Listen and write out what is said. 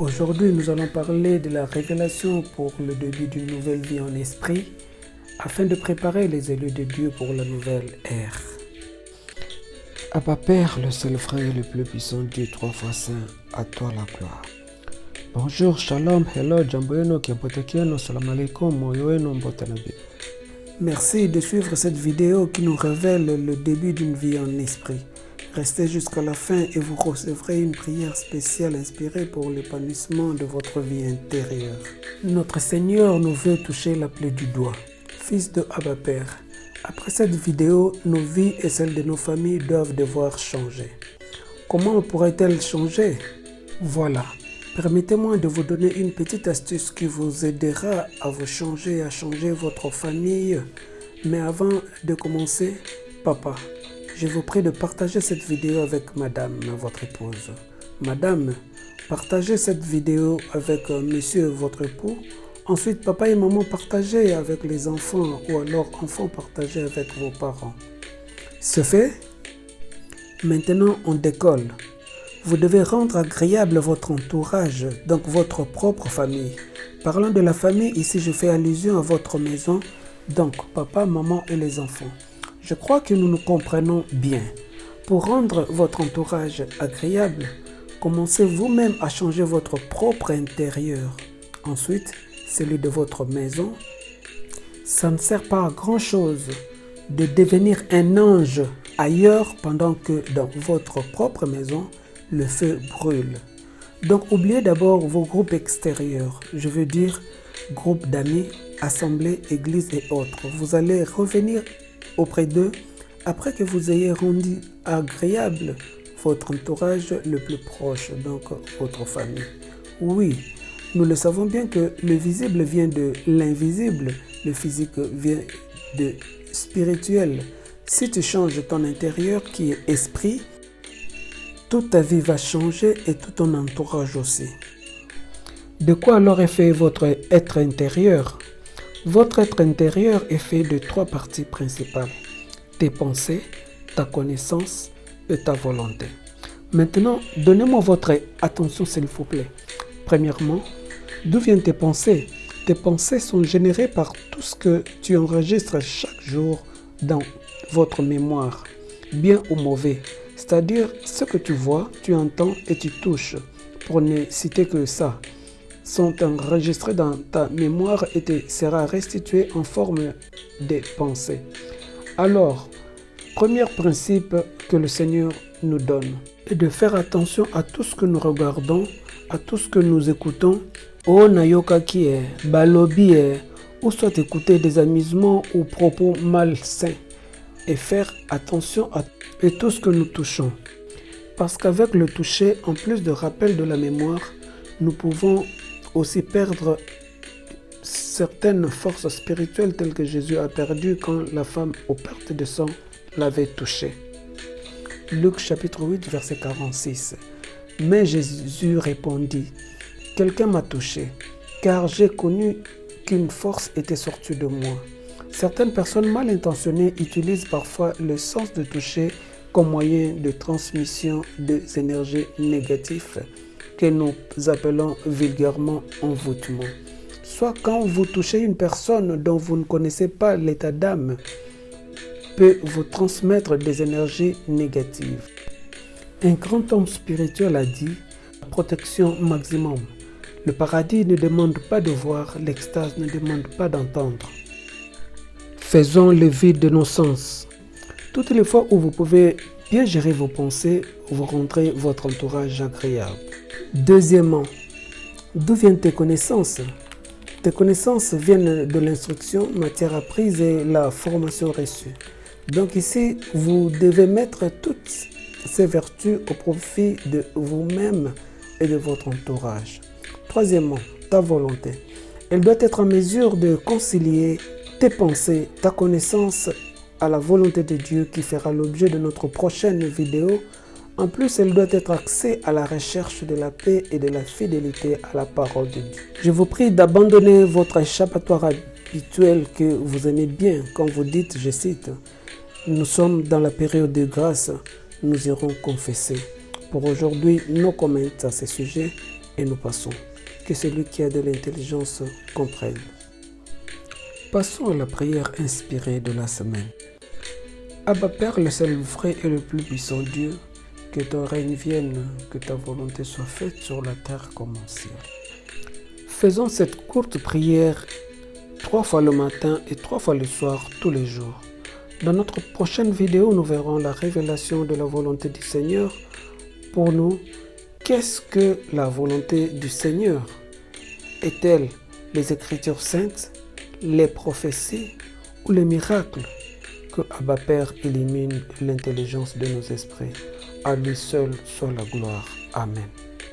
Aujourd'hui, nous allons parler de la révélation pour le début d'une nouvelle vie en esprit afin de préparer les élus de Dieu pour la nouvelle ère. Abba Père, le seul frère le plus puissant Dieu, trois fois saint, à toi la gloire. Bonjour, shalom, hello, jambo yenu, salam alaikum, moyo mbotanabi. Merci de suivre cette vidéo qui nous révèle le début d'une vie en esprit. Restez jusqu'à la fin et vous recevrez une prière spéciale inspirée pour l'épanouissement de votre vie intérieure. Notre Seigneur nous veut toucher la plaie du doigt. Fils de Abba Père, après cette vidéo, nos vies et celles de nos familles doivent devoir changer. Comment pourrait-elle changer? Voilà, permettez-moi de vous donner une petite astuce qui vous aidera à vous changer, à changer votre famille. Mais avant de commencer, papa, je vous prie de partager cette vidéo avec madame, votre épouse. Madame, partagez cette vidéo avec euh, monsieur, votre époux. Ensuite, papa et maman, partagez avec les enfants ou alors enfants, partagez avec vos parents. Ce fait, maintenant on décolle. Vous devez rendre agréable votre entourage, donc votre propre famille. Parlant de la famille, ici je fais allusion à votre maison, donc papa, maman et les enfants. Je crois que nous nous comprenons bien. Pour rendre votre entourage agréable, commencez vous-même à changer votre propre intérieur. Ensuite, celui de votre maison. Ça ne sert pas à grand-chose de devenir un ange ailleurs pendant que dans votre propre maison, le feu brûle. Donc oubliez d'abord vos groupes extérieurs, je veux dire groupes d'amis, assemblées, églises et autres. Vous allez revenir auprès d'eux après que vous ayez rendu agréable votre entourage le plus proche, donc votre famille. Oui, nous le savons bien que le visible vient de l'invisible, le physique vient de spirituel. Si tu changes ton intérieur qui est esprit, toute ta vie va changer et tout ton entourage aussi. De quoi alors est fait votre être intérieur? Votre être intérieur est fait de trois parties principales. Tes pensées, ta connaissance et ta volonté. Maintenant, donnez-moi votre attention s'il vous plaît. Premièrement, d'où viennent tes pensées? Tes pensées sont générées par tout ce que tu enregistres chaque jour dans votre mémoire, bien ou mauvais. C'est-à-dire ce que tu vois, tu entends et tu touches, pour ne citer que ça sont enregistrés dans ta mémoire et te sera restitué en forme de pensées. Alors, premier principe que le Seigneur nous donne est de faire attention à tout ce que nous regardons, à tout ce que nous écoutons. Oh nayoka qui est, balobi ou soit écouter des amusements ou propos malsains et faire attention à tout ce que nous touchons. Parce qu'avec le toucher, en plus de rappel de la mémoire, nous pouvons aussi perdre certaines forces spirituelles telles que Jésus a perdu quand la femme aux pertes de sang l'avait touché. Luc chapitre 8 verset 46. Mais Jésus répondit, Quelqu'un m'a touché, car j'ai connu qu'une force était sortie de moi. Certaines personnes mal intentionnées utilisent parfois le sens de toucher comme moyen de transmission des énergies négatives que nous appelons vulgairement envoûtement. Soit quand vous touchez une personne dont vous ne connaissez pas l'état d'âme, peut vous transmettre des énergies négatives. Un grand homme spirituel a dit protection maximum. Le paradis ne demande pas de voir, l'extase ne demande pas d'entendre. Faisons le vide de nos sens. Toutes les fois où vous pouvez bien gérer vos pensées, vous rendrez votre entourage agréable. Deuxièmement, d'où viennent tes connaissances? Tes connaissances viennent de l'instruction, matière apprise et la formation reçue. Donc ici, vous devez mettre toutes ces vertus au profit de vous-même et de votre entourage. Troisièmement, ta volonté. Elle doit être en mesure de concilier tes pensées, ta connaissance à la volonté de Dieu qui fera l'objet de notre prochaine vidéo en plus, elle doit être axée à la recherche de la paix et de la fidélité à la parole de Dieu. Je vous prie d'abandonner votre échappatoire habituel que vous aimez bien quand vous dites, je cite, « Nous sommes dans la période de grâce, nous irons confesser. » Pour aujourd'hui, nos commentaires à ce sujet et nous passons. Que celui qui a de l'intelligence comprenne. Passons à la prière inspirée de la semaine. Abba Père, le seul vrai et le plus puissant Dieu, que ton règne vienne, que ta volonté soit faite sur la terre comme au ciel. Faisons cette courte prière trois fois le matin et trois fois le soir tous les jours. Dans notre prochaine vidéo, nous verrons la révélation de la volonté du Seigneur pour nous. Qu'est-ce que la volonté du Seigneur? Est-elle les Écritures saintes, les prophéties ou les miracles Que Abba Père élimine l'intelligence de nos esprits? À lui seul soit la gloire. Amen.